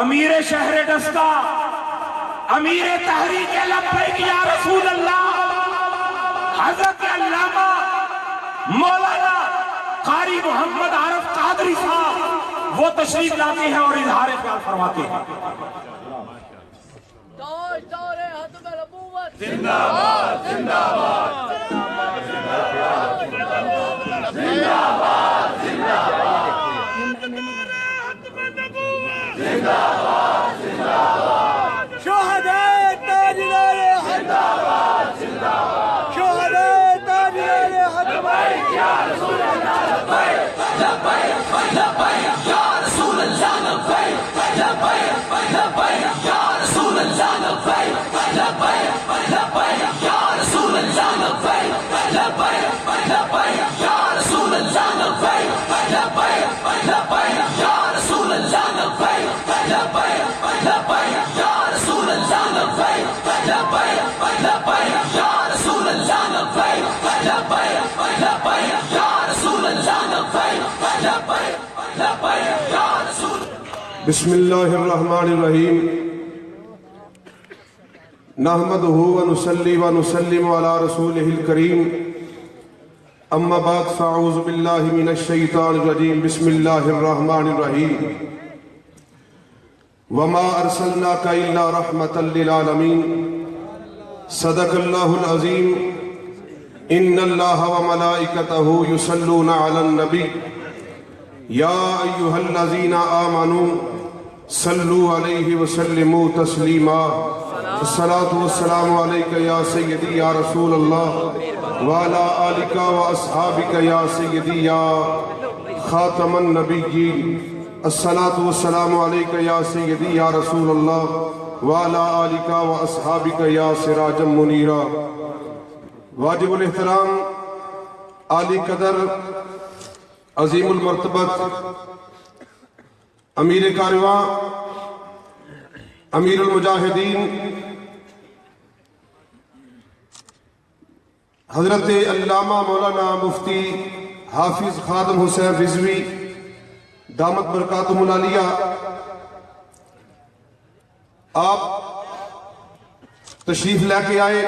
امیر شہر ڈسکا امیر تحریک لبیک یا رسول اللہ حضرت علامہ مولانا قاری محمد عارف قادری صاحب وہ تشریف لاتے ہیں اور اظہار پیار فرماتے ہیں۔ تاج دار حتم نبوت۔ زندہ باد زندہ باد۔ شہداء تاجدار حتى شهداء بسم اللہ الرحمن الرحیم۔ نحمده ونصلي ونسلم على رسوله الكريم اما بعد، فاعوذ بالله من الشیطان الرجیم۔ بسم اللہ الرحمن الرحیم۔ وما ارسلناك الا رحمتا للعالمین۔ صدق اللہ العظیم۔ ان اللہ وملائکته يصلون على النبی۔ یا ایوہ الذین آمنوا صلو علیہ وسلموا تسلیما. الصلاة والسلام علیکہ یا سیدی یا رسول اللہ. وعلا آلکہ و اصحابکہ یا سیدی یا خاتم النبیین. الصلاة والسلام علیکہ یا سیدی یا رسول اللہ. وعلا آلکہ و اصحابکہ یا سراج منیرہ واجب الاحترام عالی قدر عظیم المرتبت امیر کارواں، امیر المجاہدین، حضرت علامہ مولانا مفتی حافظ خادم حسین رضوی، دامت برکاتم العالیہ، آپ تشریف لے کے آئے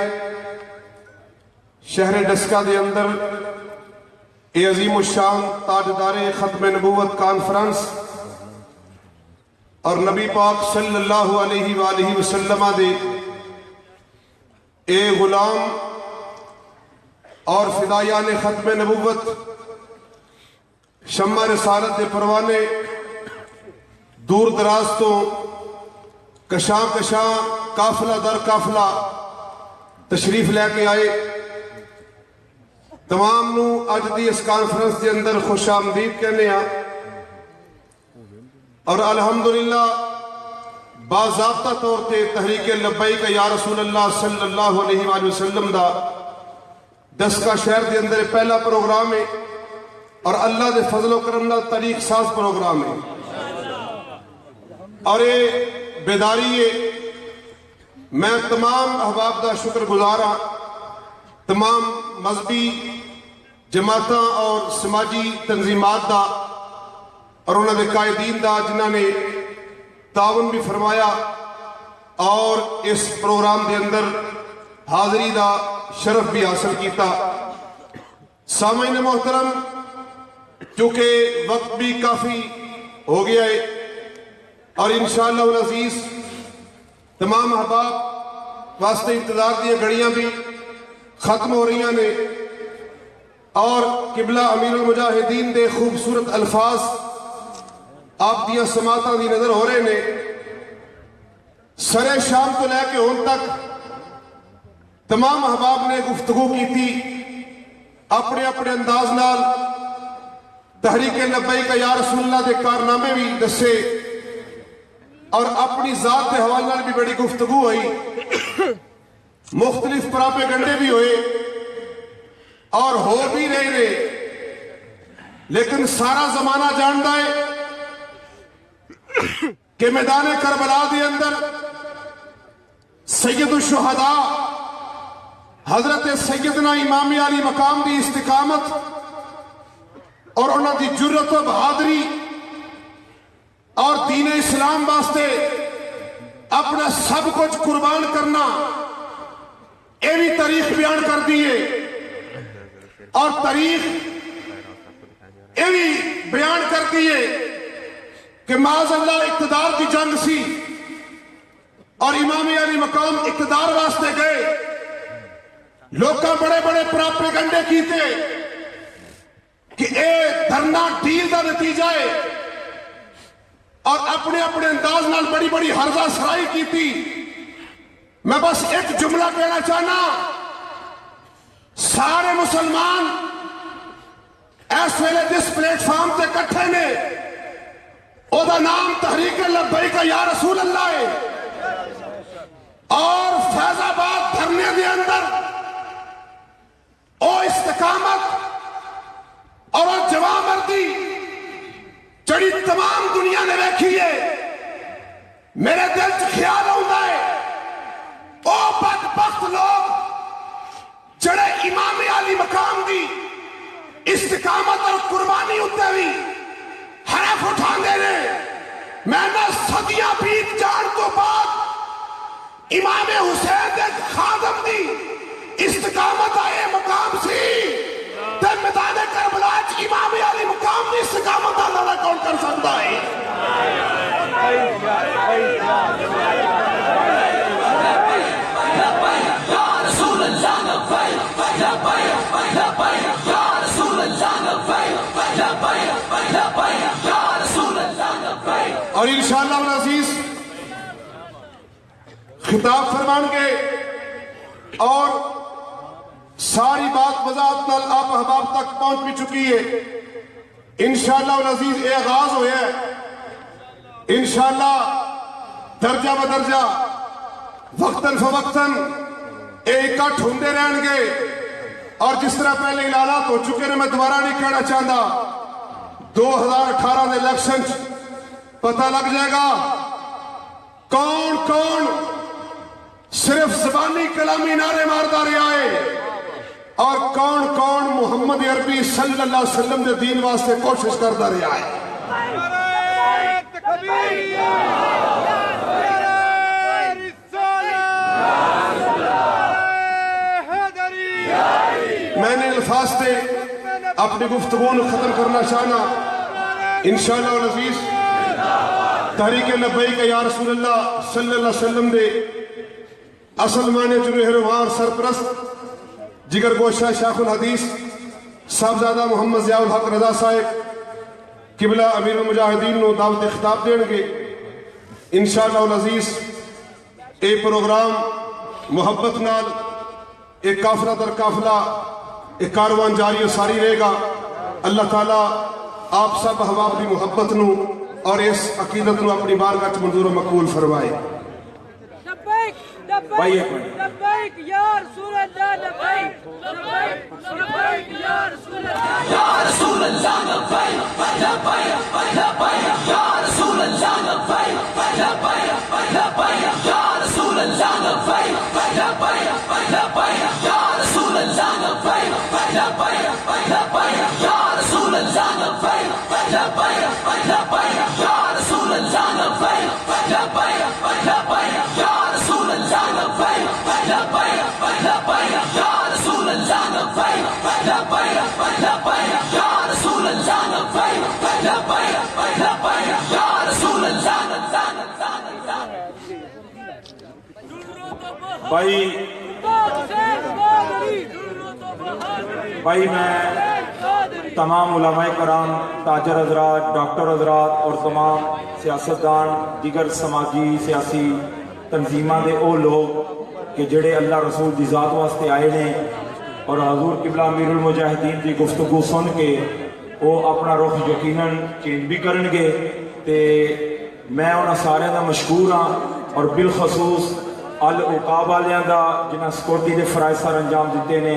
شہر ڈسکا دے اندر، اے عظیم الشان تاجدار ختم نبوت کانفرنس اور نبی پاک صلی اللہ علیہ وآلہ وسلم دے اے غلام اور فدایان ختم نبوت، شمع رسالت دے پروانے، دور دراز تو کشاں کشاں قافلہ در قافلہ تشریف لے کے آئے۔ تمام نو اج دی اس کانفرنس دے اندر خوش آمدید کہنے ہاں اور الحمدللہ باضابطہ طور تے تحریک لبیک یا رسول اللہ صلی اللہ علیہ وآلہ وسلم دا دسکا شہر دے اندر پہلا پروگرام ہے اور اللہ دے فضل و کرم دا طریق ساز پروگرام ہے۔ اور یہ بیداری ہے میں تمام احباب دا شکر گزارا ہاں۔ تمام مذہبی جماعتاں اور سماجی تنظیمات دا اور انہوں نے قائدین دا جنہ نے تعاون بھی فرمایا اور اس پروگرام دے اندر حاضری دا شرف بھی حاصل کیتا۔ سامعین محترم، چونکہ وقت بھی کافی ہو گیا ہے اور انشاءاللہ العزیز تمام احباب واسطے انتظار دیا گھڑیاں بھی ختم ہو رہی نے اور قبلہ امیر المجاہدین دے خوبصورت الفاظ آپ دیا سماعتاں دی نظر ہو رہے نے سرے شام تو لے کے ہون تک تمام احباب نے گفتگو کی تھی۔ اپنے اپنے انداز نال تحریک لبئی کا یا رسول اللہ دے کارنامے بھی دسے۔ اور اپنی ذات دے حوالے بھی بڑی گفتگو ہوئی۔ مختلف پراپے گنڈے بھی ہوئے۔ اور ہو بھی رہے نے لیکن سارا زمانہ جانتا ہے۔ کہ میدان کربلا دے اندر سید الشہداء، حضرت سیدنا امام علی مقام دی استقامت اور انہوں دی جرت و بہادری اور دین اسلام واسطے اپنا سب کچھ قربان کرنا یہ بھی تاریخ بیان کر دیے اور تاریخ یہ بھی بیان کر دیے کہ معاذ اللہ اقتدار کی جنگ سی اور امام علی مقام اقتدار واسطے گئے۔ لوگ بڑے بڑے پراپے گنڈے کیتے کہ اے دھرنا ڈیل دا نتیجہ ہے۔ اور اپنے اپنے انداز نال بڑی بڑی ہرزہ سرائی کی تھی میں بس ایک جملہ کہنا چاہنا، سارے مسلمان اس ویلے جس پلیٹ فارم تے کٹھے نے۔ او دا نام تحریک لبائی کا یا رسول اللہ ہے۔ اور فیض آباد دھرنے دے اندر او استقامت اور وہ جواب مردی جڑی تمام دنیا نے ویکھی ہے۔ میرے دل امام حسین دے خادم دی، استقامت آئے مقام سی۔ تے میدان کربلا چ امام علی مقام دی استقامت دا اللہ کون کر سکتا ہے؟ اور انشاءاللہ العزیز خطاب فرمان کے اور ساری بات وضاحت نال آپ احباب تک پہنچ بھی چکی ہے۔ انشاءاللہ العزیز اے آغاز ہویا ہے۔ انشاءاللہ درجہ بدرجہ، وقتاً فوقتاً اے اکٹھ ہوندے رہن گے۔ اور جس طرح پہلے اعلانات ہو چکے نے میں دوبارہ نہیں کہنا چاہتا۔ دو ہزار اٹھارہ الیکشن، پتہ لگ جائے گا۔ کون کون؟ صرف زبانی کلامی نعرے مارتا رہا ہے اور کون کون محمد عربی صلی اللہ علیہ وسلم کے دین واسطے کوشش کرتا رہا ہے میں نے الفاظ سے اپنی گفتگو ختم کرنا چاہنا۔ انشاءاللہ العزیز تحریک لبئی کا یا رسول اللہ صلی اللہ علیہ وسلم دے اصل معنی جو رہنمار سرپرست، جگر گوشہ شیخ الحدیث صاحبزادہ محمد ضیاء الحق رضا صاحب، قبلہ امیر المجاہدین نو دعوت خطاب دین گے۔ انشاءاللہ العزیز، اے پروگرام محبت نال ایک کافلہ در کافلہ ایک کاروان جاری و ساری رہے گا۔ اللہ تعالیٰ آپ سب احباب کی محبت نو اور اس عقیدت نو اپنی بارگاہ منظور و مقبول فرمائے۔ بھائی ایک منٹ يا رسول الله لبيك لبيك لبيك يا رسول الله بھائی حسين قادري ضرورت بهادري بھائی بھائی میں تمام علماء کرام، تاجر حضرات، ڈاکٹر حضرات اور تمام سیاستدان، دیگر سماجی، سیاسی تنظیماں دے او لوگ کہ جڑے اللہ رسول دی ذات واسطے آئے نے اور حضور قبلہ امیر المجاہدین دی گفتگو سن کے وہ اپنا رخ یقیناً چینج بھی کرن گے تے میں انہاں سارے دا مشکور ہاں اور بالخصوص العقاب والیاں دا، جنہاں سکورٹی دے فرائض سر انجام دیتے نے،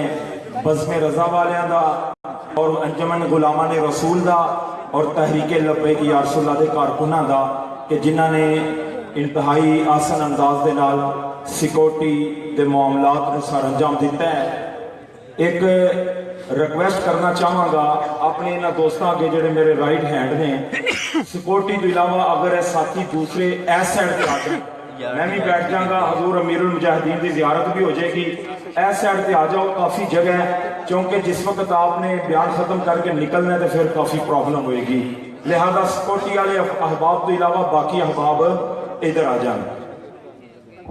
بزم رضا والوں دا اور انجمن غلامان رسول دا اور تحریک لبے کی یارس اللہ دے کارکنہ دا کہ جنہاں نے انتہائی آسن انداز دے نال سیکورٹی دے معاملات نو سر انجام دیتا ہے۔ ایک ریکویسٹ کرنا چاہاں گا، اپنے انہاں دوستاں اگے جڑے میرے رائٹ ہینڈ نے سیکورٹی تو علاوہ اگر اے ساتھی دوسرے ایس سائڈ تے آ میں بھی بیٹھ جاؤں گا۔ حضور امیر المجاہدین دی زیارت بھی ہو جائے گی۔ اس سائڈ پہ آ جاؤ، کافی جگہ ہے۔ چونکہ جس وقت آپ نے بیان ختم کر کے نکلنا ہے تو پھر کافی پرابلم ہوئے گی۔ لہذا سپورٹی والے احباب تو علاوہ باقی احباب ادھر آ جائیں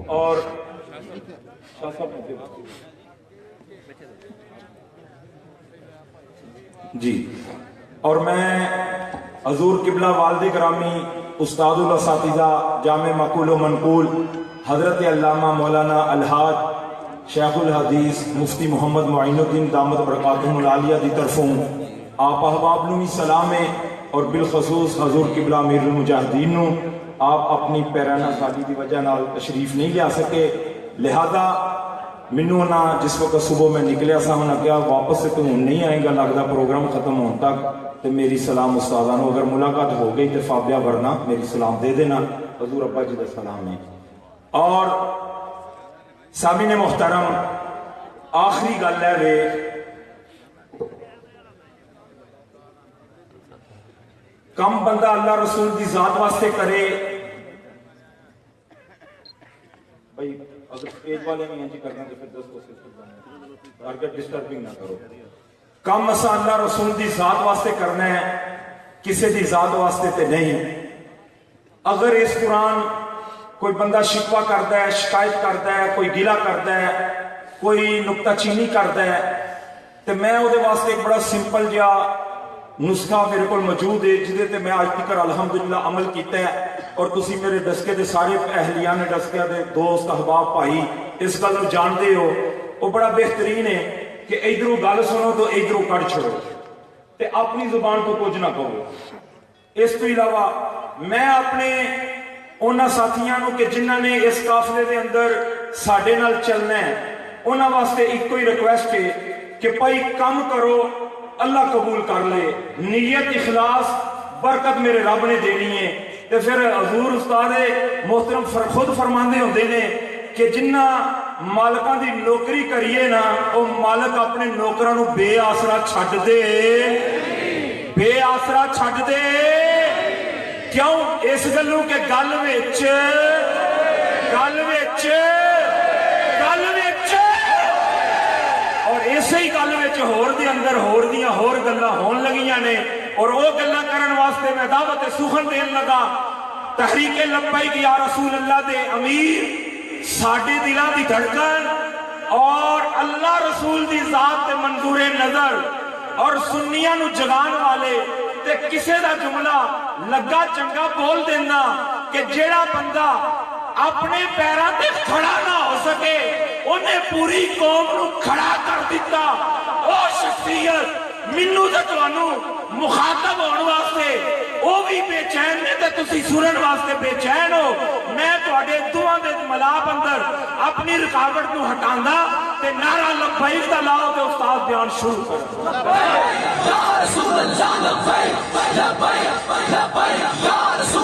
اور جی۔ اور میں حضور قبلہ والد گرامی استاد الاساتذہ جامع مقول و منقول، حضرت علامہ مولانا الحاد شیخ الحدیث مفتی محمد معین الدین دامت برکاتہم العالیہ دی طرفوں، آپ احباب نو سلام اور بالخصوص حضور قبلہ میر المجاہدین نو، آپ اپنی پیرانہ شادی دی وجہ نال تشریف نہیں لیا سکے، لہذا ਮੈਨੂੰ ਨਾ ਜਿਸ ਵਕਤ ਸਵੇਰ ਮੈਂ ਨਿਕਲਿਆ ਸਾਂ ਉਹਨਾਂ ਕਿਹਾ ਵਾਪਸ ਤੇ ਤੂੰ ਹੁਣ ਨਹੀਂ ਆਏਗਾ ਲੱਗਦਾ ਪ੍ਰੋਗਰਾਮ ਖਤਮ ਹੋਣ ਤੱਕ ਤੇ ਮੇਰੀ ਸਲਾਮ ਉਸਤਾਦਾਂ ਨੂੰ ਅਗਰ ਮੁਲਾਕਾਤ ਹੋ ਗਈ ਤੇ ਫਾਬਿਆ ਵਰਨਾ ਮੇਰੀ ਸਲਾਮ ਦੇ ਦੇਣਾ ਹਜ਼ੂਰ ਅੱਬਾ ਜੀ ਦਾ ਸਲਾਮ ਹੈ ਔਰ ਸਾਮੀਨੇ ਮੁਹਤਰਮ ਆਖਰੀ ਗੱਲ ਹੈ ਵੇ ਕੰਮ ਬੰਦਾ ਅੱਲਾਹ ਰਸੂਲ اگر ایج والے میں جی کرنا تو پھر دس کو سکتے بننا تاکہ ڈسٹربنگ نہ کرو۔ کم اسا اللہ رسول دی ذات واسطے کرنا ہے کسی دی ذات واسطے تے نہیں۔ اگر اس قرآن کوئی بندہ شکوا کرتا ہے، شکایت کرتا ہے، کوئی گلا کرتا ہے، کوئی نکتہ چینی کرتا ہے تو میں وہ واسطے ایک بڑا سمپل جہا نسخہ میرے کو موجود ہے، جدے تے میں اج تک الحمدللہ عمل کیتا ہے، اور تسی میرے ڈسکے دے سارے اہلیاں نے ڈسکے دے دوست، احباب، بھائی اس گل نو جان دے ہو۔ وہ بڑا بہترین ہے کہ ادھر گل سنو تو ادھروں کٹ چھوڑو۔ تے اپنی زبان کو کچھ نہ کرو اس تو علاوہ میں اپنے انہاں ساتھیاں کہ جنہاں نے اس قافلے دے اندر سڈے نال چلنا ہے انہوں واسطے ایک ہی ریکویسٹ ہے کہ بھائی کم کرو اللہ قبول کر لے۔ نیت، اخلاص، برکت میرے رب نے دینی ہے۔ تو پھر حضور استاد محترم خود فرماندے ہوندے نے کہ جنہ مالکاں دی نوکری کریے نا وہ مالک اپنے نوکراں نو بے آسرا چھڈ دے۔ بے آسرا چھڈ دے۔ کیوں؟ اس گلوں کے گل وچ گل وچ ਇਸੇ ਹੀ ਗੱਲ ਵਿੱਚ ਹੋਰ ਦੇ ਅੰਦਰ ਹੋਰ ਦੀਆਂ ਹੋਰ ਗੱਲਾਂ ਹੋਣ ਲੱਗੀਆਂ ਨੇ ਔਰ ਉਹ ਗੱਲਾਂ ਕਰਨ ਵਾਸਤੇ ਮੈਂ ਦਾਵਤ ਸੁਖਨ ਦੇਣ ਲੱਗਾ ਤਹਰੀਕੇ ਲੰਬਾਈਕ ਯਾ ਰਸੂਲ ਅੱਲਾ ਦੇ ਅਮੀਰ ਸਾਡੇ ਦਿਲਾਂ ਦੀ ਧੜਕਣ ਔਰ ਅੱਲਾ ਰਸੂਲ اپنے پیرہ تے کھڑا نہ ہو سکے۔ انہیں پوری قوم نو کھڑا کر دیتا اوہ شخصیت منو تے مخاطب ہونو واسطے۔ اوہ بھی بے چین نے تے تسی سورن واسطے بے چین ہو۔ میں تواڈے دوہاں دے ملاپ اندر اپنی رکاوٹ نو ہٹاندا تے نارا لبیک دا لاؤ دے استاد بیان شروع کر یا رسول اللہ لبیک لبیک لبیک، یا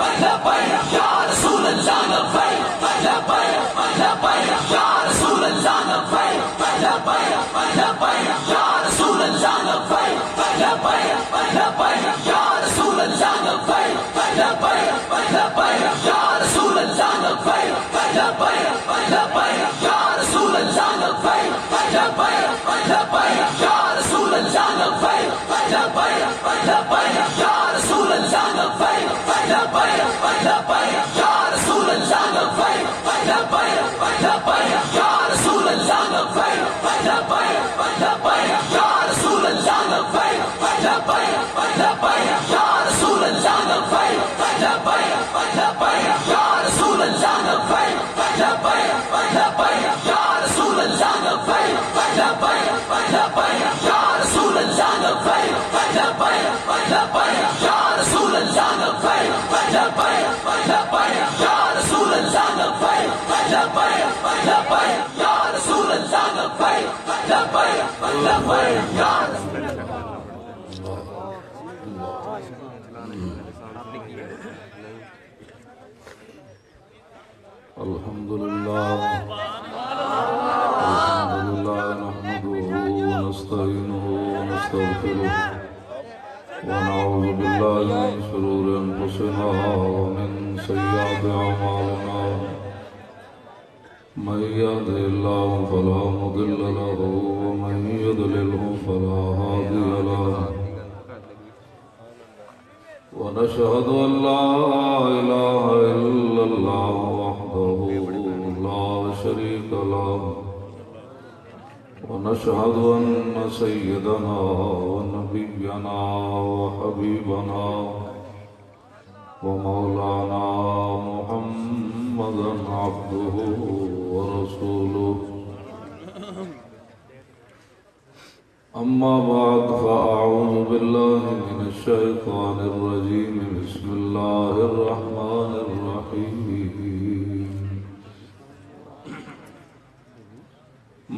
لبیک یا رسول اللہ لبیک لبیک لبیک لبائے لبائے یا رسول اللہ لبائے لبائے لبائے یا رسول الحمد لله الحمد لله نحمده ونستعينه ونستغفره ونعوذ بالله من شرور أنفسنا ومن سيئات أعمالنا من يهده الله فلا مضل له ومن يضلله فلا هادي له. ونشهد أن لا إله إلا الله شريك له. ونشهد أن سيدنا ونبينا وحبيبنا ومولانا محمدا عبده ورسوله. أما بعد، فأعوذ بالله من الشيطان الرجيم. بسم الله الرحمن الرحيم.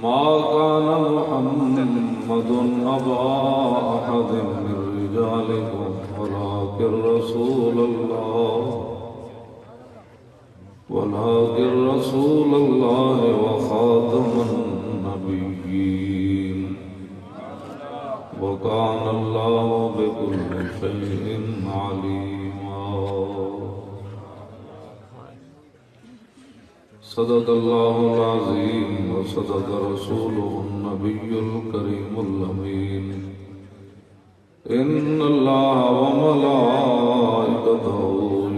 ما كان محمد أبا أحد من رجالكم، ولكن رسول الله، ولكن رسول الله وخاتم النبيين. وكان الله بكل شيء عليما صدق الله العظيم وصدق رسوله النبي الكريم الأمين إن الله وملائكته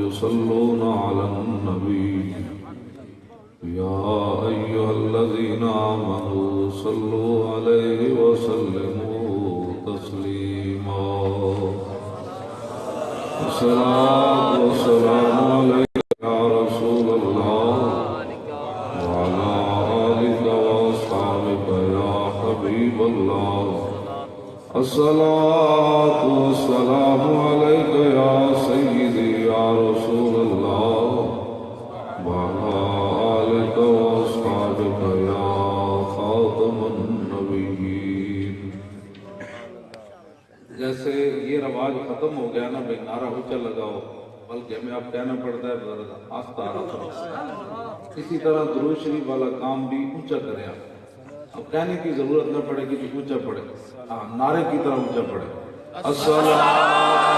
يصلون على النبي يا أيها الذين آمنوا صلوا عليه وسلموا تسليما الصلاة الصلاة والسلام عليك يا سيدي يا رسول الله، وعلى آلك وأصحابك يا خاتم النبيين. جیسے یہ رواج ختم ہو گیا نا، بھائی نعرہ اونچا لگاؤ، بلکہ ہمیں اب کہنا پڑتا ہے آستہ اسی طرح درود شریف والا کام بھی اونچا کریں آپ۔ اب کہنے کی ضرورت نہ پڑے گی کہ اونچا پڑے ہاں نعرے کی طرح اونچا پڑے السلام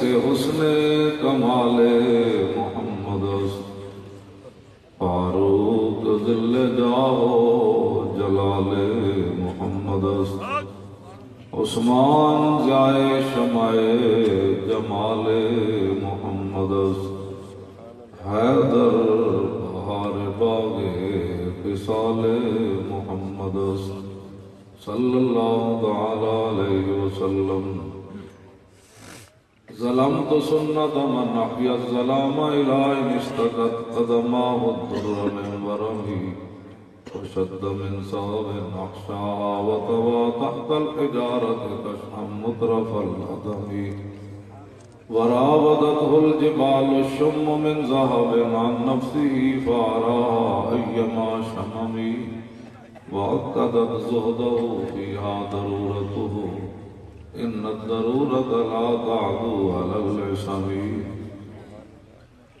سے حسن کمال ظلمت سنت من احيا الظلام الى ان اشتقت قدماه الضر من ورمه وشد من صاب احشاها وطوى تحت الحجارة كشحا مطرف القدم وراودته الجبال الشم من ذهب عن نفسه فأراها أيما شمم وأكدت زهده فيها ضرورته. إن الضرورة لا تعدو على العصم.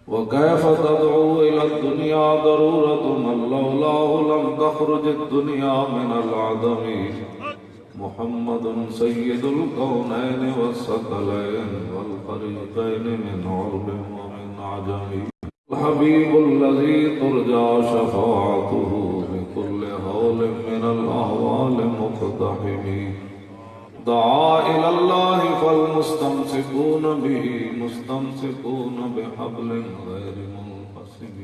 وكيف تدعو إلى الدنيا ضرورة من لولاه لم تخرج الدنيا من العدم. محمد سيد الكونين والثقلين والفريقين من عرب ومن عجم. الحبيب الذي ترجى شفاعته بكل هول من الأهوال مقتحم. دعا إلى الله فالمستمسكون به مستمسكون بحبل غير منقسم.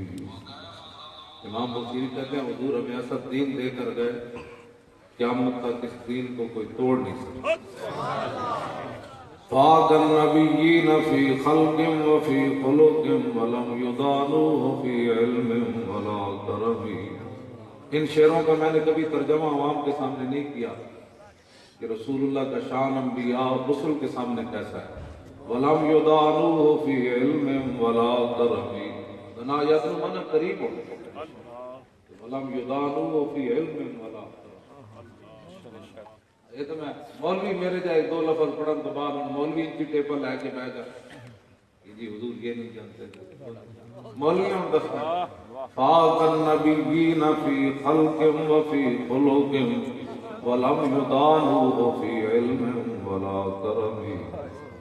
امام بخیر کہتے ہیں، حضور ہمیں ایسا دین دے کر گئے، قیامت تک اس دین کو کوئی توڑ نہیں سکتا۔ فاق النبیین فی خلق وفی خلق ولم یدانوه فی علم ولا کرم ان شعروں کا میں نے کبھی ترجمہ عوام کے سامنے نہیں کیا۔ کہ رسول اللہ کا شان انبیاء اور رسل کے سامنے کیسا ہے۔ ولم یدانوه فی علم ولا کرم دنا یدن من قریب ہو۔ ولم یدانوه فی علم ولا کرم یہ تو میں مولوی میرے جائے دو لفظ پڑھن تو بعد مولوی ان کی ٹیبل لے کے بیٹھ جا۔ جی حضور یہ نہیں جانتے۔ مولوی ہم دستا فاق النبیین فی خلق وفی خلق۔ ولم يدانوا في علم ولا كرم.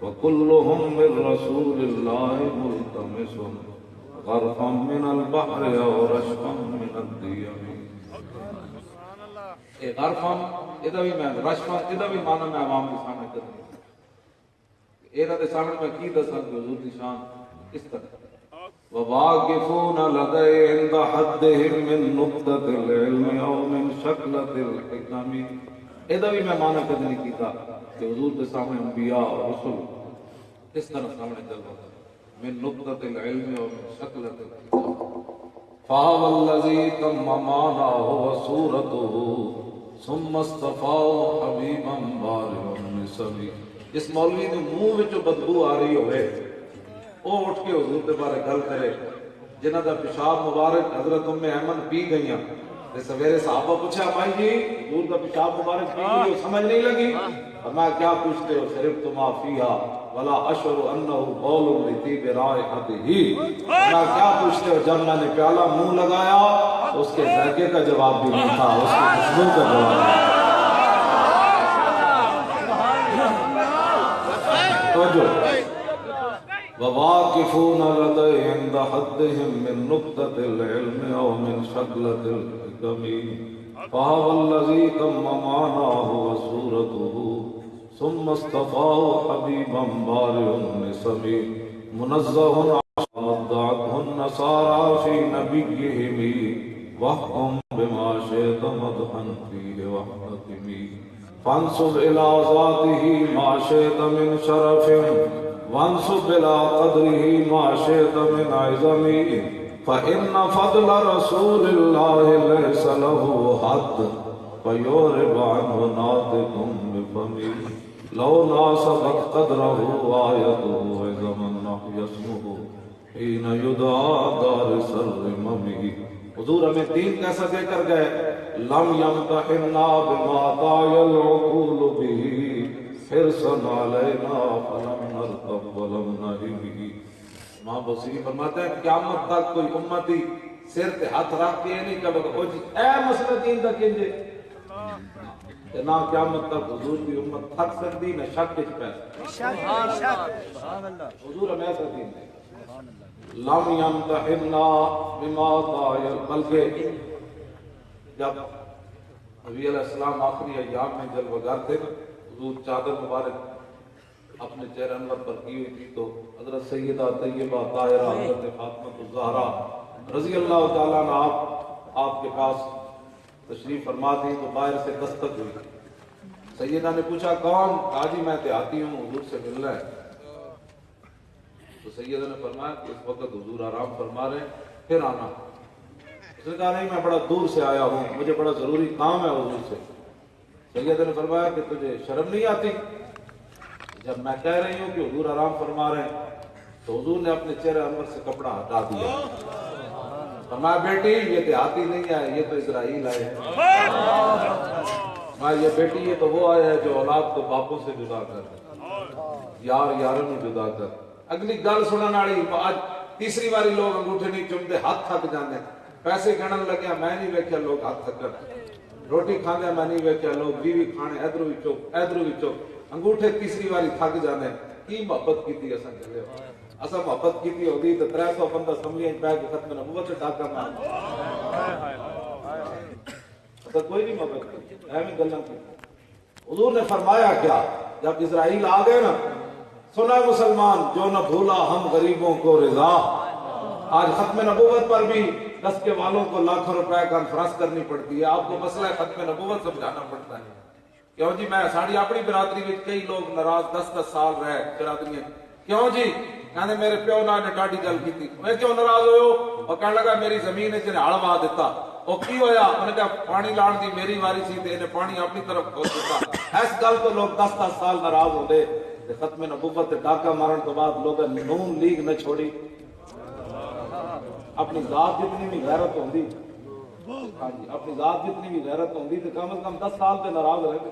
وكلهم من رسول الله ملتمس. غرفا من البحر أو رشفا من الديم. غرفا ادھا بھی میں رشفا ادھا بھی مانا میں عوام کے سامنے کرنی۔ ایرہ دے سامنے میں کی دسا کے حضور نشان اس طرح۔ وواقفون لدي عند حدهم من نقطة العلم أو من شكلة الحكم. ایدہ بھی میں معنی قد نہیں کیتا کہ حضور کے سامنے انبیاء اور رسول اس طرح سامنے جلوہ من نقطة العلم أو من شكلة الحكم. فهو الذي تم الَّذِي هو صورته. ثم اصطفى حبيبا بارئا من سبي اس مولوی نے منہ وچ بدبو آ رہی ہوئے. وہ اٹھ کے حضور دے بارے گل کرے جنہ دا پیشاب مبارک حضرت ام احمد پی گئیاں۔ تے سویرے صحابہ پوچھا، بھائی جی حضور دا پیشاب مبارک پی گئی وہ سمجھ نہیں لگی؟ فرمایا، کیا پوچھتے ہو؟ صرف تما فیھا ولا اشعر انه بول لطیب رائحته فرمایا، کیا پوچھتے ہو؟ جب میں نے پیالہ منہ لگایا، اس کے ذائقے کا جواب بھی نہیں تھا، اس کے خوشبو کا جواب نہیں تھا۔ توجہ۔ وواقفون لدي عند حدهم من نقطة العلم أو من شكلة الحكم. فهو الذي تم معناه وصورته، ثم اصطفاه حبيبا بارئ النسب منزه عن ودعته النصارى في نبيهم واحكم بما شئت مدحا فيه واحتكم فانصب إلى ذاته ما شئت من شرف. وانصب إلى قدره ما شئت من عظم، فإن فضل رسول الله ليس له حد فيورب عنه ناطق بفمه لو ناسبت قدره آيته عظم النحو اسمه، حين يدعى دار سر ممه. حضور ہمیں دین کیسا دے کر گئے، لم یمتحنا بما طای العقول به، حرصا علینا فلم ماں بصری قیامت تک کوئی امتی سر تے ہاتھ رکھ کے نہیں کہے گا او جی اے مسئلہ دین دا کنجے کہ نہ قیامت تک حضور کی امت تھک سکتی نہ شک کچھ پہ حضور ہمیں دین دے۔ لم یمتحنا بما بلکہ جب نبی علیہ السلام آخری ایام میں جلوگر تھے حضور چادر مبارک اپنے چہرے انور پر کی ہوئی تھی تو حضرت سیدہ طیبہ طاہرہ حضرت فاطمہ الزہرا رضی اللہ تعالیٰ نے آپ آپ کے پاس تشریف فرما دی تو باہر سے دستک ہوئی۔ سیدہ نے پوچھا، کون؟ کہا جی میں دیہاتی ہوں، حضور سے ملنا ہے۔ تو سیدہ نے فرمایا کہ اس وقت حضور آرام فرما رہے ہیں، پھر آنا۔ اس نے کہا، نہیں، میں بڑا دور سے آیا ہوں، مجھے بڑا ضروری کام ہے حضور سے۔ سید نے فرمایا کہ تجھے شرم نہیں آتی؟ جب میں کہہ رہی ہوں کہ حضور آرام فرما رہے ہیں، تو حضور نے اپنے چہرے انور سے کپڑا ہٹا دیا۔ فرمایا بیٹی، یہ دیہاتی نہیں ہے یہ تو اسرائیل آئے ہیں۔ میں یہ بیٹی، یہ تو وہ آیا ہے جو اولاد کو باپوں سے جدا کر یار یاروں نے جدا کر اگلی گل سنن والی، آج تیسری باری لوگ انگوٹھے نہیں چومتے، ہاتھ تھک جاندے پیسے گنن لگیا میں نہیں ویکھیا لوگ ہاتھ تھکن۔ روٹی کھاندے، میں نہیں ویکھیا لوگ، بیوی کھانے، ادھر بھی چوک ادھر بھی چوک انگوٹھے تیسری باری تھک جاندے کی محبت کیتی اساں چلے اساں محبت کیتی ہوندی تے 300 بندہ اسمبلی وچ بیٹھ کے ختم نبوت تے ڈاکا مار۔ اساں کوئی نہیں محبت کی۔ ایویں گلاں کی۔ حضور نے فرمایا کیا؟ جب اسرائیل آ گئے نا، سنا مسلمان، جو نہ بھولا ہم غریبوں کو رضا۔ آج ختم نبوت پر بھی دسکے والوں کو لاکھوں روپے کانفرنس کرنی پڑتی ہے۔ آپ کو مسئلہ ختم نبوت سمجھانا پڑتا ہے۔ کیوں جی میں ساری اپنی برادری میں کئی لوگ ناراض دس دس سال رہے برادری کیوں جی کہنے میرے پیو نا نے ڈاڈی گل کی میں کیوں ناراض ہوئے ہو اور کہنے لگا میری زمین ہے جنہیں ہڑ وا دیتا وہ کی ہویا انہیں کہا پانی لان دی میری واری سی تے انہیں پانی اپنی طرف کھول دیتا ایس گل تو لوگ دس دس سال ناراض ہو دے تے ختم نبوت تے ڈاکہ مارن تو بعد لوگ نون لیگ نہ چھوڑی اپنی ذات جتنی بھی غیرت ہوندی ہاں جی اپنی ذات جتنی بھی غیرت ہوندی تو کم از کم دس سال تے ناراض رہے۔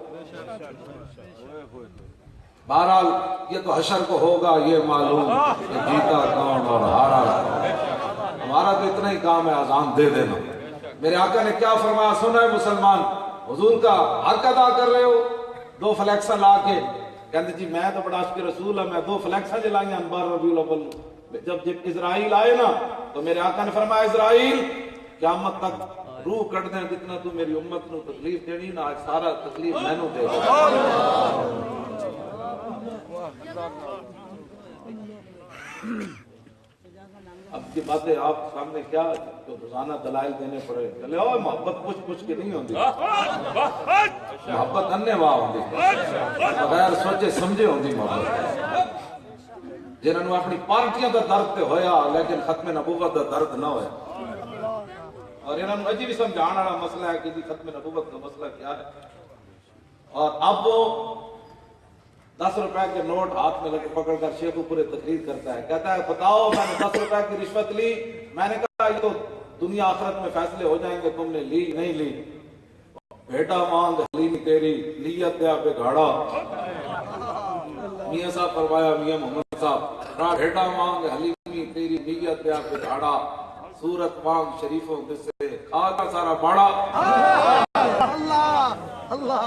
بہرحال یہ تو حشر کو ہوگا، یہ معلوم کہ جیتا کون اور ہارا کون۔ ہمارا تو اتنا ہی کام ہے آزان دے دینا۔ میرے آقا نے کیا فرمایا؟ سنا ہے مسلمان، حضور کا حق ادا کر رہے ہو؟ دو فلیکسا لا کے۔ کہتے جی میں تو بڑا عاشق رسول ہوں میں دو فلیکسا جلائیں جی انبار ربیع الاول۔ جب جب اسرائیل آئے نا، تو میرے آقا نے فرمایا، اسرائیل، قیامت تک روح کٹ دیں جتنا تو میری امت نو تکلیف دینی نا آج سارا تکلیف میں نو دے اب یہ باتیں آپ سامنے کیا جو روزانہ دلائل دینے پڑے؟ چلے او محبت کچھ کچھ کی نہیں ہوتی محبت انے واہ ہوتی بغیر سوچے سمجھے ہوتی محبت۔ جنہوں نے اپنی پارٹیاں کا درد تے ہویا، لیکن ختم نبوت کا درد نہ ہویا۔ اور انہوں نے اجی بھی سمجھانا والا مسئلہ ہے کہ جی ختم نبوت کا مسئلہ کیا ہے۔ اور اب وہ دس روپے کے نوٹ ہاتھ میں لگے پکڑ کر شیخو پورے تقریر کرتا ہے۔ کہتا ہے، بتاؤ، میں نے دس روپے کی رشوت لی۔ میں نے کہا، یہ تو دنیا آخرت میں فیصلے ہو جائیں گے، تم نے لی نہیں لی۔ بیٹا، مانگ حلیم تیری۔ لیت دیا پہ گھاڑا میاں صاحب فرمایا، میاں محمد صاحب، بیٹا، مانگ حلیمی تیری۔ نیت دیا پہ گھاڑا سورت مانگ شریفوں سے کھا سارا باڑا۔ اللہ اللہ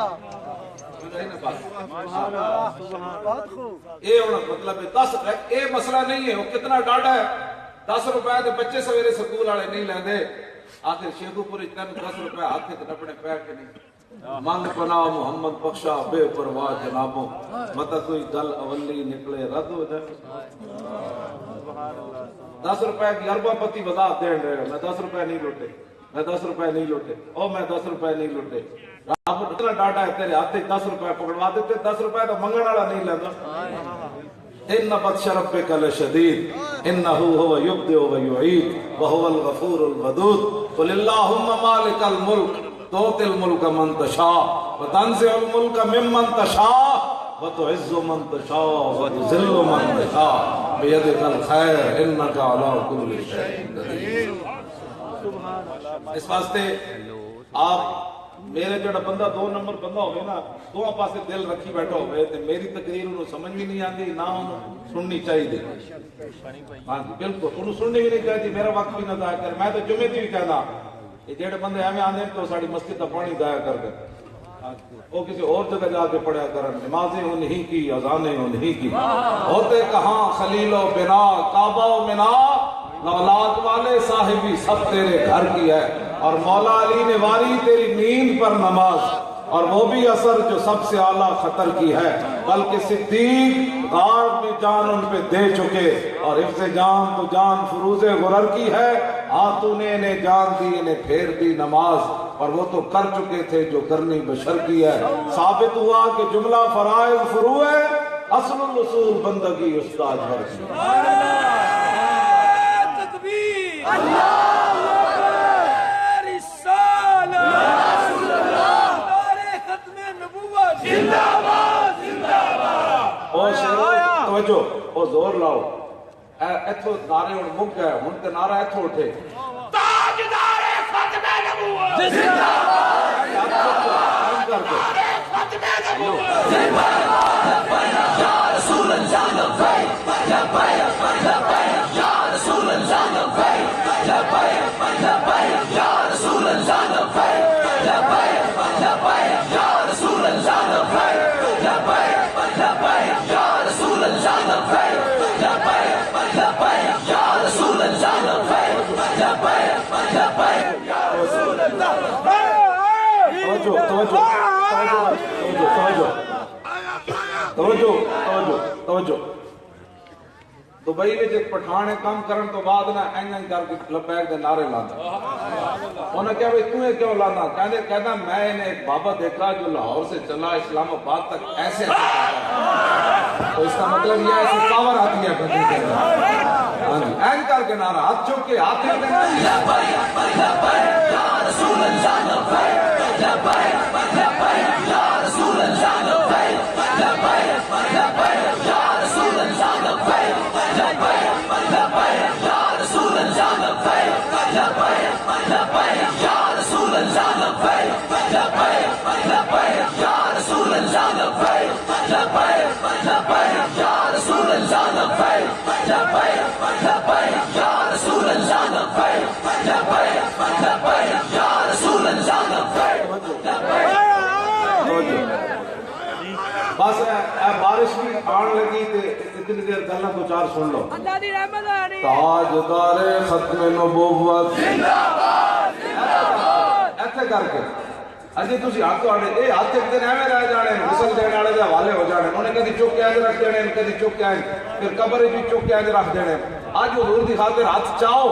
یہ ہونا مطلب ہے دس یہ مسئلہ نہیں ہے، وہ کتنا ڈاٹا ہے؟ دس روپے کے بچے سویرے سکول والے نہیں لیندے۔ آخر شیخو پوری تین دس روپے ہاتھ تے نپنے پیر کے نہیں۔ منگ پنا محمد بخشا، بے پرواہ جنابوں متا مطلب کوئی گل اولی نکلے رد ہو جائے۔ دس روپے کی اربا پتی وضاحت دین رہے میں دس روپے نہیں لوٹے۔ میں دس روپے نہیں لوٹے۔ او، میں دس روپے نہیں لوٹے۔ رب اتنا ڈاٹا ہے تیرے ہاتھ دس روپے پکڑوا دیتے، دس روپے تو منگن والا نہیں لینا۔ ان بطش ربک لشدید۔ انه هو يبدئ ويعيد وهو الغفور الودود۔ قل اللهم مالك الملك تؤتي الملك من تشاء وتنزع الملك ممن تشاء۔ وتعز من تشاء وتذل من تشاء بيدك الخير انك على كل شيء قدير. اس واسطے آپ میرے جڑا بندہ دو نمبر بندہ ہوئے نا، دو پاسے دل رکھی بیٹھا ہوئے تے میری تقریر انہوں سمجھ بھی نہیں آتی، نہ انہوں سننی چاہیے۔ ہاں جی بالکل، انہوں سننی بھی نہیں چاہیے، میرا وقت بھی نہ ضائع کر، میں تو جمعے دی بھی کہنا یہ جڑے بندے ایویں آندے تو ساری مسجد کا پانی ضائع کر دے۔ وہ کسی اور جگہ جا کے پڑھیا کرن۔ نمازیں نہیں کی اذانیں نہیں کی۔ ہوتے کہاں؟ خلیل و بنا کعبہ و منا اولاد والے صاحبی سب تیرے گھر کی ہے۔ اور مولا علی نے واری تیری نیند پر نماز۔ اور وہ بھی اثر جو سب سے اعلیٰ خطر کی ہے۔ بلکہ صدیق غار میں جان ان پہ دے چکے۔ اور حفظ جان تو جان فروز غرر کی ہے۔ آتو نے انہیں جان دی انہیں پھیر دی نماز۔ اور وہ تو کر چکے تھے جو کرنی بشر کی ہے۔ ثابت ہوا کہ جملہ فرائض فرو ہے اصل الرسول بندگی استاد بھر کی توجہ او زور لاؤ۔ ایتھو نعرے ہن مک گئے ہن تے نعرہ ایتھو اٹھے۔ تاجدار ختم نبوت توجہ توجہ توجہ توجہ توجہ توجہ دبئی میں جب پٹھانے کم کرن تو بعد نہ این این کر کے لبیک دے نارے لاندا انہوں نے کہا بھئی تو کیوں لاندا کہندے کہنا میں نے ایک بابا دیکھا جو لاہور سے چلا اسلام آباد تک ایسے تو اس کا مطلب یہ ایسی پاور آتی ہے بندے کے اندر این کر کے نارا ہاتھ چوک کے ہاتھ لبیک لبیک یا رسول اللہ لبیک لبیک بارش بھی آن لگی تے اتنی دیر گلا تو چار سن لو۔ تاج دار ختم نبوت۔ زندہ باد کر کے۔ ہاتھ ہاتھ رہ جانے دین والے حوالے ہو جانے کدی کے رکھ دینے کدی کے پھر قبر وچ کے رکھ دینے اج حضور دی خاطر ہاتھ چاؤ۔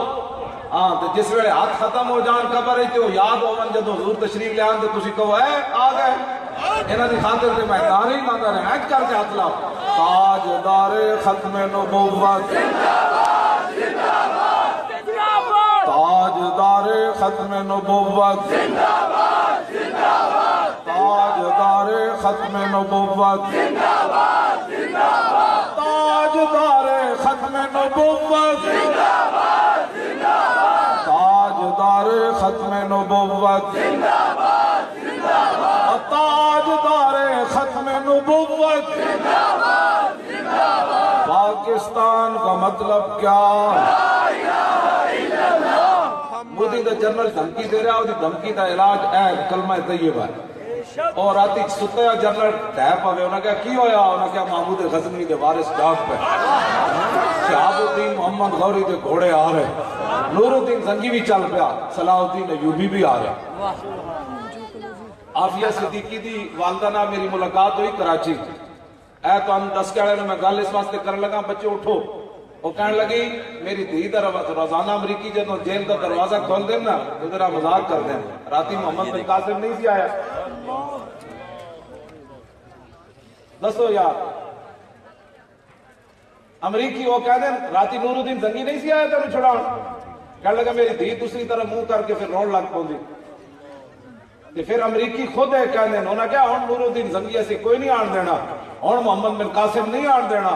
ہاں تے جس ویلے ہاتھ ختم ہو جان قبر وچ یاد ہوون جدوں حضور تشریف لے آن تے تسی کہو اے آ گئے۔ تاج دارے ستمے نو بوبت مطلب کیا؟ مودی دا جنرل دھمکی دے رہا اور دھمکی دا علاج اے کلمہ طیبہ ہے۔ اور آتی ستیا جنرل ٹہ پاوے انہوں نے کہا، کی ہویا؟ انہوں نے کہا، محمود غزنی دے وارث ڈاک پہ شہاب الدین محمد غوری دے گھوڑے آ رہے نور الدین زنگی بھی چل پیا، صلاح الدین ایوبی بھی آ رہے آفیہ صدیقی دی والدہ نا میری ملاقات ہوئی کراچی۔ اے تو ہم دس کے میں گل اس واسطے کر لگا، بچے اٹھو۔ وہ کہنے لگی میری دھی دا روزانہ امریکی جدو جیل کا دروازہ کھول دیں نا تو ذرا مذاق کر دیں راتی محمد بن قاسم نہیں سی آیا دسو یار امریکی وہ کہہ دیں راتی نور الدین زنگی نہیں سی آیا تمہیں چھڑا کہنے لگا میری دھی دوسری طرح منہ کر کے پھر رون لگ پوندی تے پھر امریکی خود ہے کہہ دیں انہوں نے کہا ہن نور الدین زنگی ایسی کوئی نہیں آن دینا ہن محمد بن قاسم نہیں آن دینا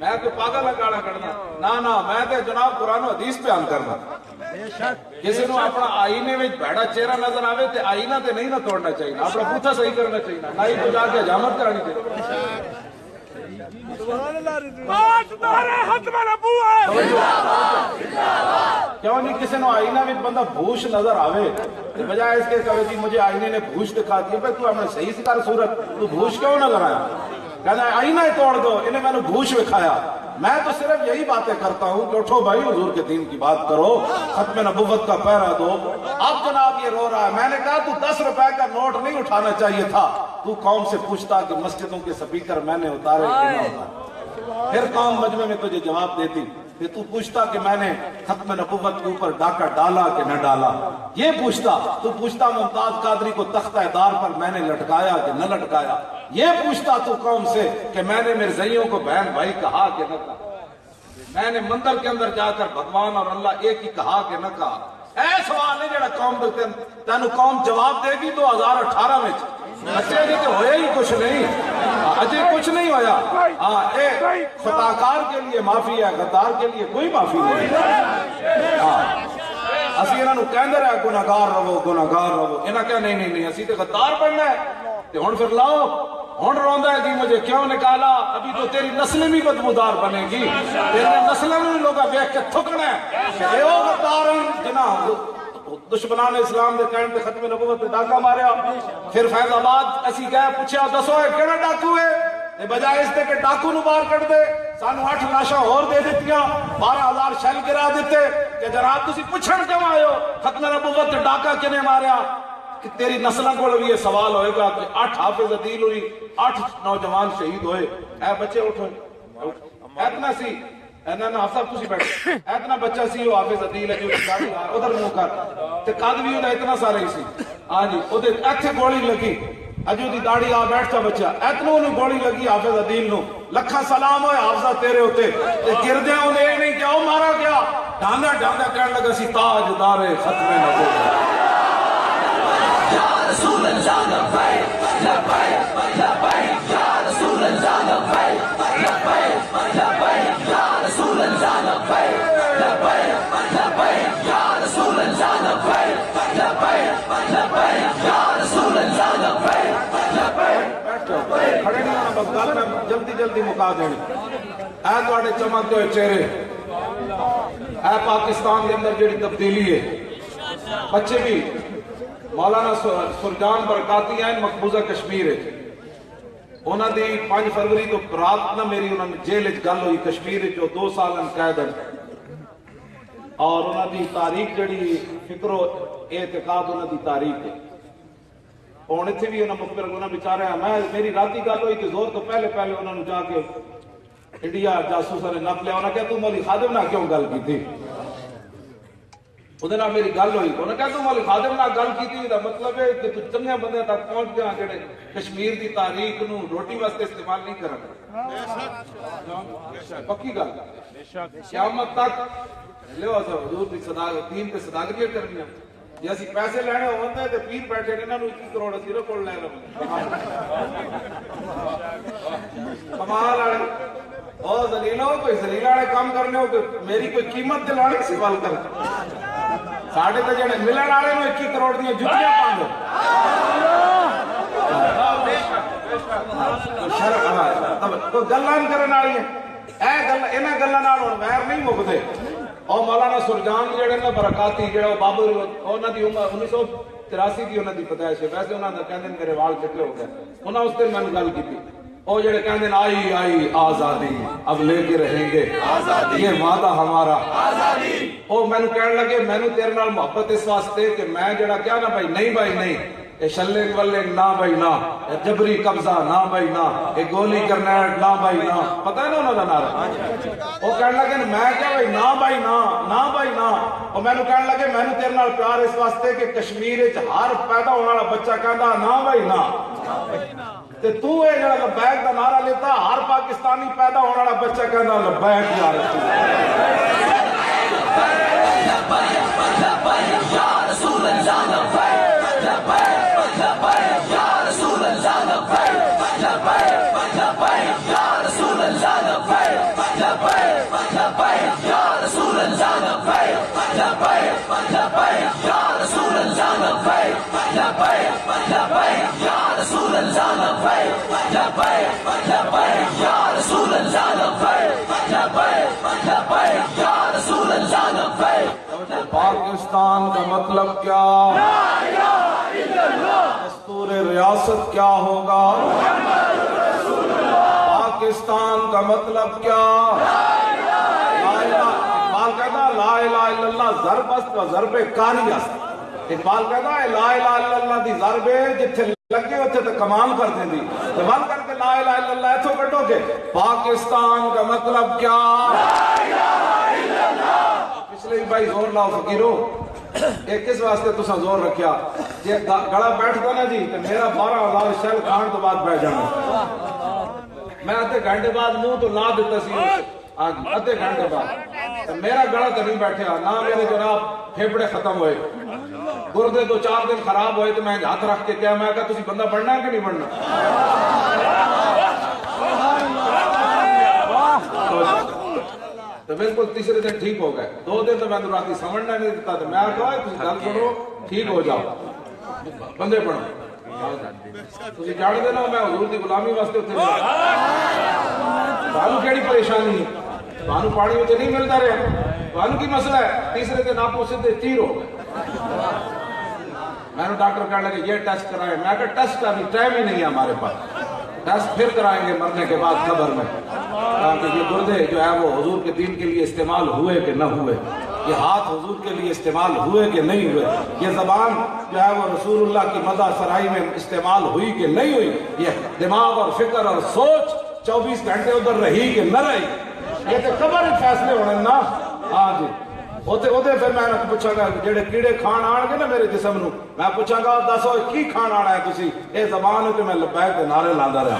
میں تو پاگل ہے گالا کرنا نہ نہ میں تو جناب قرآن و حدیث بیان کرنا۔ کسی نو اپنا آئینے میں بیڑا چہرہ نظر آوے تے آئینہ تے نہیں نہ توڑنا چاہینا اپنا بوتھا صحیح کرنا چاہینا نہ ہی تو جا کے جامت کرانی چاہینا آج دور ختم نبوہ ہے۔ کیوں نہیں کسی نو آئینہ میں بندہ بھوش نظر آوے؟ بجائے اس کے کہوے جی مجھے آئینے نے بھوش دکھا دیا پہ تو ہم نے صحیح سکار صورت۔ تو بھوش کیوں نظر آیا؟ کہنا ہے آئینہ توڑ دو انہیں میں نے گھوش بکھایا میں تو صرف یہی باتیں کرتا ہوں کہ اٹھو بھائی حضور کے دین کی بات کرو ختم نبوت کا پہرا دو۔ اب جناب یہ رو رہا ہے میں نے کہا تو دس روپے کا نوٹ نہیں اٹھانا چاہیے تھا۔ تو قوم سے پوچھتا کہ مسجدوں کے سپیکر میں نے اتارے اتارے۔ پھر قوم مجمع میں تجھے جواب دیتی۔ کہ تو پوچھتا کہ میں نے ختم نبوت کے اوپر ڈاکہ ڈالا کہ نہ ڈالا؟ یہ پوچھتا، تو پوچھتا ممتاز قادری کو تختہ دار پر میں نے لٹکایا کہ نہ لٹکایا؟ یہ پوچھتا تو قوم سے کہ میں نے مرزیوں کو بہن بھائی کہا کہ نہ کہا۔ میں نے مندر کے اندر جا کر بھگوان اور اللہ ایک ہی کہا کہ نہ کہا۔ اے سوال ہے جڑا قوم تینوں قوم جواب دے گی دو ہزار اٹھارہ میں اچھا، نشے تو ہویا ہی کچھ نہیں۔ اجے کچھ نہیں ہویا۔ اے، خطاکار کے لیے معافی ہے، غدار کے لیے کوئی معافی نہیں۔ ہاں اسی انہاں نو کہندے رہے گناہگار رہو گناہگار رہو۔ انہوں کہا نہیں نہیں نہیں، اسی تے غدار پڑھنا ہے۔ تے ہون پھر لاؤ۔ ہون روندا ہے جی مجھے کیوں نکالا؟ ابھی تو تیری نسل بھی بدبودار بنے گی۔ تیرے نسل میں لوگا دیکھ کے تھکنا ہے۔ کہ اے او غدارن جناح دشمنان اسلام دے قائم تے ختم نبوت تے ڈاکا ماریا۔ پھر فیض آباد اسی گئے پوچھا دسو اے کیڑا ڈاکو ہے تے بجائے اس تے کہ ڈاکو نو باہر کر دے۔ سانو اٹھ لاشاں اور دے دتیاں۔ بارہ ہزار شیل گرا دیتے کہ جناب تسی پوچھن کیوں آئے ہو؟ ختم نبوت تے ڈاکا کنے ماریا؟ کہ تیری نسلوں کو بھی یہ سوال ہوئے گا کہ اٹھ حافظ عدیل ہوئی، اٹھ نوجوان شہید ہوئے۔ اے بچے اٹھو۔ اتنا سی ہاں جی، گولی لگی۔ اجو دی نو لکھا سلام ہوئے حافظہ تیرے ہوتے۔ گردیاں کیا مارا گیا۔ ڈانگا ڈانگا کہنے لگا سی، تاج دار ختم نہیں ہونا بس گل میں جلدی جلدی مکا دینی اے تواڈے چمکتے ہوئے چہرے اے پاکستان کے اندر جڑی تبدیلی ہے بچے بھی مولانا سرجان برکاتی ہیں مقبوضہ کشمیر ہے انہاں دی 5 فروری تو رات نہ میری انہاں نے جیل وچ گل ہوئی کشمیر جو دو سال ان قید ہیں اور انہاں دی تاریخ جڑی فکر و اعتقاد انہاں دی تاریخ ہے ہوں اتنے بھی انہوں مخبر انہوں بیچارے میں میری راتی گل ہوئی کہ زور تو پہلے پہلے انہوں نے جا کے انڈیا جاسوسا نے نپ لیا انہوں نے کہا تم مولی خادم نہ کیوں گل کی تھی انہوں نے میری گل ہوئی انہوں نے کہا تم مولی خادم نہ گل کی تھی دا مطلب ہے کہ تو چنگے بندے تک پہنچ گیا جڑے کشمیر دی تاریخ نو روٹی واسطے استعمال نہیں کرنا پکی گل قیامت تک لو حضور دی صداقت دین تے صداقتیاں کرنیاں جے پیسے لینے ہوندے تے پیر بیٹھے نے انہاں نو 21 کروڑ اسی کول لے لو کمال والے او ذلیلو کوئی ذلیل والے کام کرنے ہو میری کوئی قیمت دلانے سوال کر ساڈے تے جڑے ملن والے نو 21 کروڑ دی جُتیاں پاندو کوئی گلاں کرن والی اے گل انہاں گلاں نال ہن ویر نہیں مکدے او مولانا سرجان جڑے نے برکاتی جڑا بابر انہاں دی عمر 1983 دی انہاں دی پیدائش ہے۔ ویسے انہاں دا کہندے میرے وال چٹے ہو گئے۔ انہاں اس دن میں گل کیتی۔ او جڑے کہندے آئی آئی آزادی اب لے کے رہیں گے۔ یہ وعدہ ہمارا۔ او مینوں کہن لگے مینوں تیرے نال محبت اس واسطے کہ میں جڑا کیا نا بھائی نہیں بھائی نہیں۔ اے شلے والے نہ بھائی نہ اے جبری قبضہ نہ بھائی نہ اے گولی گرنیڈ نہ بھائی نہ پتہ ہے نا انہاں دا نعرہ؟ او کہن لگے، میں کیا بھائی نہ بھائی نہ نہ بھائی نہ او مینوں کہن لگے، مینوں تیرے نال پیار اس واسطے کہ کشمیر وچ ہر پیدا ہونے والا بچہ کہندا نہ بھائی نہ تے تو اے جڑا لبیک دا نعرہ لیتا، ہر پاکستانی پیدا ہونے والا بچہ کہندا لبیک یا رسول اللہ۔ پاکستان کا مطلب کیا؟ دستور ریاست کیا ہوگا؟ پاکستان کا مطلب کیا؟ اقبال کہتا لا الہ الا اللہ ضرب است و ضرب کاری است۔ اقبال کہتا ہے لا الہ الا اللہ دی ضرب ہے، جتھے لگے ہوتے تو کمال کر دیں دی۔ تو بند کر کے لا الہ الا اللہ ایتھو کٹو گے۔ پاکستان کا مطلب کیا؟ لا الہ الا اللہ۔ پچھلے بھائی زور لاؤ فقیرو۔ یہ کس واسطے تسا زور رکھیا۔ جی گڑا بیٹھ بیٹھتا نا جی تو میرا بارہ ہزار شیل کھان تو بعد بیٹھ جانا۔ میں ادھے گھنٹے بعد منہ تو لا دیتا سی۔ آج ادھے گھنٹے بعد۔ میرا گڑا تو نہیں بیٹھیا نہ میرے جناب پھیپڑے ختم ہوئے۔ گردے دو چار دن خراب ہوئے تو میں ہاتھ رکھ کے کیا میں کہا تسی بندہ بڑھنا ہے کہ نہیں بڑھنا تو بالکل تیسرے دن ٹھیک ہو گئے۔ دو دن تو میں تو راتی سمجھنا نہیں دیتا تو میں کہا تم گل کرو ٹھیک ہو جاؤ۔ بندے بانو کیڑی پریشانی؟ ہے بانو پانی ہوتے نہیں ملتا رہے بانو کی مسئلہ ہے؟ تیسرے دن آپ اسے دے تیر ہو میں نے ڈاکٹر کہا لگے، یہ ٹیسٹ کرائے میں کہا، ٹیسٹ کا بھی ٹائم ہی نہیں ہے ہمارے پاس۔ ٹیسٹ پھر کرائیں گے مرنے کے بعد خبر میں۔ تاکہ یہ گردے جو ہے وہ حضور کے دین کے لیے استعمال ہوئے کہ نہ ہوئے۔ یہ ہاتھ حضور کے لیے استعمال ہوئے کہ نہیں ہوئے؟ یہ زبان جو ہے، وہ رسول اللہ کی مزہ سرائی میں استعمال ہوئی کہ نہیں ہوئی؟ یہ دماغ اور فکر اور سوچ چوبیس گھنٹے ادھر رہی کہ نہ رہی؟ یہ تو قبر فیصلے ہونے نا۔ ہاں جی۔ اوتے پھر میں نے پوچھا گا جڑے کیڑے کھان آن گے نا میرے جسم نو، میں پوچھا گا دسو کی کھان آنا ہے تسی؟ اے زبان ہے میں لبیک کے نعرے لاندا رہا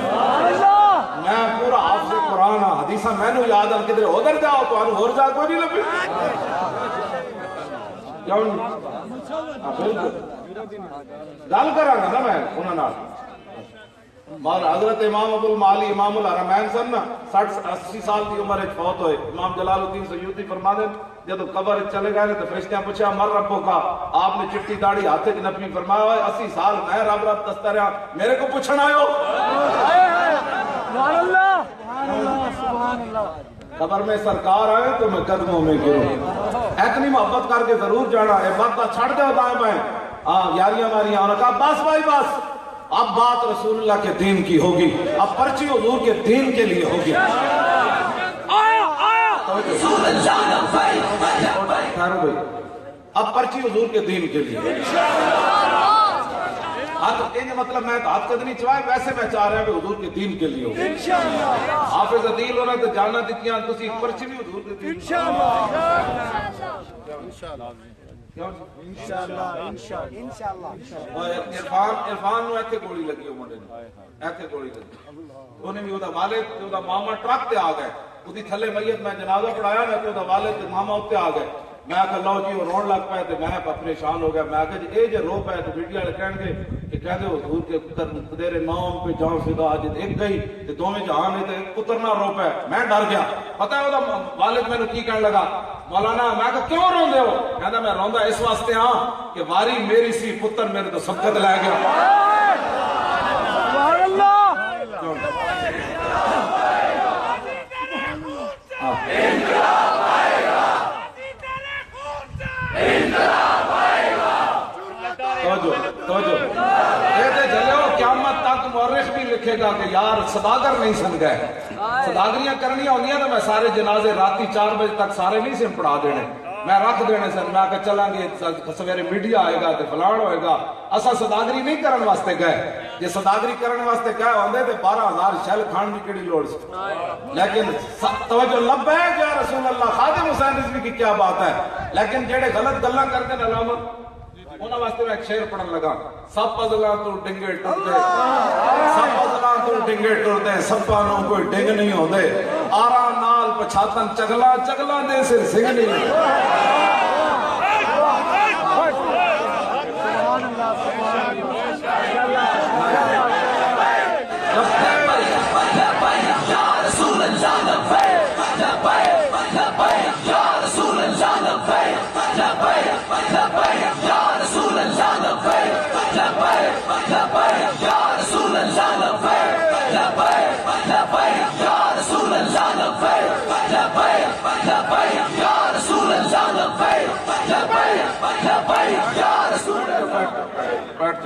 سبحان میں پورا حافظ قرآن حدیثہ میں نو یاد آن کدھر ادھر جاؤ تانوں ہور جا کوئی نہیں لبے۔ کیوں ہاں، بالکل۔ گل کراں گا نا میں انہاں نال۔ مولانا حضرت امام ابو المالی امام الحرمین سن نا سٹھ اسی سال کی عمر ایک فوت ہوئے۔ امام جلال الدین سیودی فرما دیں جب قبر چلے گئے تو فرشتیاں پوچھا مر ربوں کا آپ نے چٹی داڑی ہاتھ چ نپی فرمایا ہوئے اسی سال میں رب رب دستا رہا میرے کو پوچھنا ہے قبر میں سرکار آئے تو میں قدموں میں گروں۔ اتنی محبت کر کے ضرور جانا ہے بات چھڑ دے دائیں میں ہاں یاریاں ماریاں اور کہا بس بھائی بس۔ اب بات رسول اللہ کے دین کی ہوگی اب پرچی حضور کے دین کے لیے ہوگی۔ اب پرچی حضور کے دین کے لیے۔ ہاں، یہ مطلب میں تو ہاتھ قدمی چوائے ویسے میں چاہ رہا کہ حضور کے دین کے لیے ہوگی حافظ عدیل ہونا تو جانا دیتی ہیں ہاں، تو تسی پرچی بھی حضور کے دین انشاءاللہ۔ والد ماما ٹرک میں جنازہ پڑھایا نہ ماما آ گئے۔ میں لو جی لگ ہو گیا۔ میں رو کہ کہہ دے حضور کے پتر تیرے نام پہ جان فدا حاجت ایک گئی تے دو میں جہان ہے تے پتر نہ رو پے میں ڈر گیا۔ پتہ ہے وہ والد میں نے کی کہنے لگا؟ مولانا، میں کہ کیوں رو دے ہو؟ کہہ میں روندا اس واسطے ہاں کہ واری میری سی پتر میرے تو سبقت لے گیا۔ گا کہ یار صداگر نہیں سن گئے۔ صداگریاں کرنی ہوندیاں تو میں سارے جنازے راتی چار بجے تک سارے نہیں سن پڑھا دینے۔ میں رکھ دینے سن۔ میں کہ چلیں گے سویرے میڈیا آئے گا تے فلان ہوئے گا۔ اسا صداگری نہیں کرن واسطے گئے۔ جے صداگری کرن واسطے گئے ہوندے تے 12000 شل کھان دی کیڑی لوڑ سی۔ لیکن توجہ لبیک یا رسول اللہ خادم حسین رضوی کی کیا بات ہے؟ لیکن جڑے غلط گلاں کرتے ہیں علامت ہونا واسطے میں شیر پڑھن لگا سب پدل تردیں سب پدل تے ٹردیں سب پانوں کوئی ڈنگ نہیں ہوتے آرام نال چگلان چگلے ਬੈਠ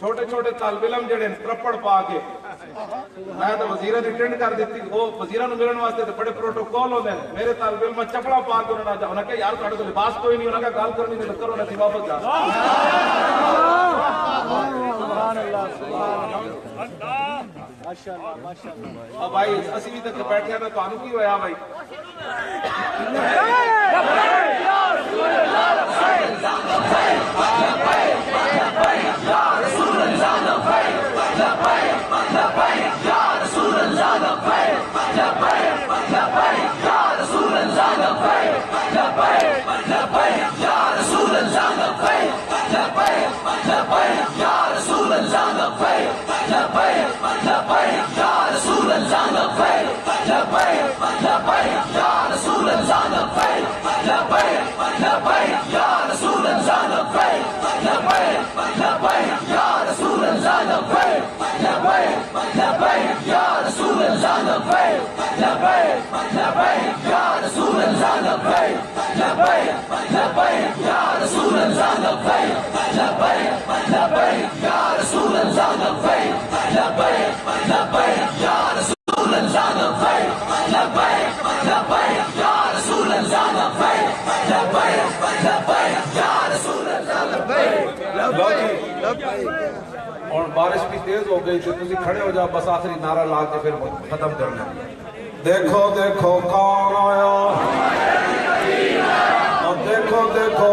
چھوٹے چھوٹے طالب علم جڑے ترپڑ پا کے۔ میں تو وزیرہ دی ٹینڈ کر دیتی، وہ وزیرہ نو ملن واسطے تے بڑے پروٹوکول ہوندے ہیں۔ میرے طالب علم چپڑا پا کے انہاں جا، انہاں کہ یار، تہاڈے تو لباس کوئی نہیں، انہاں کا گل کرنی تے کرو نہ دی واپس جا. سبحان اللہ سبحان اللہ ماشاءاللہ ماشاءاللہ بھائی، اسی بھی تے بیٹھے ہیں تانوں کی ہویا بھائی؟ یا لبیک لبیک اور بارش بھی تیز ہو گئی تو تسی کھڑے ہو جا بس آخری نعرہ لا کے پھر ختم کرنا دیکھو دیکھو کون آیا۔ دیکھو دیکھو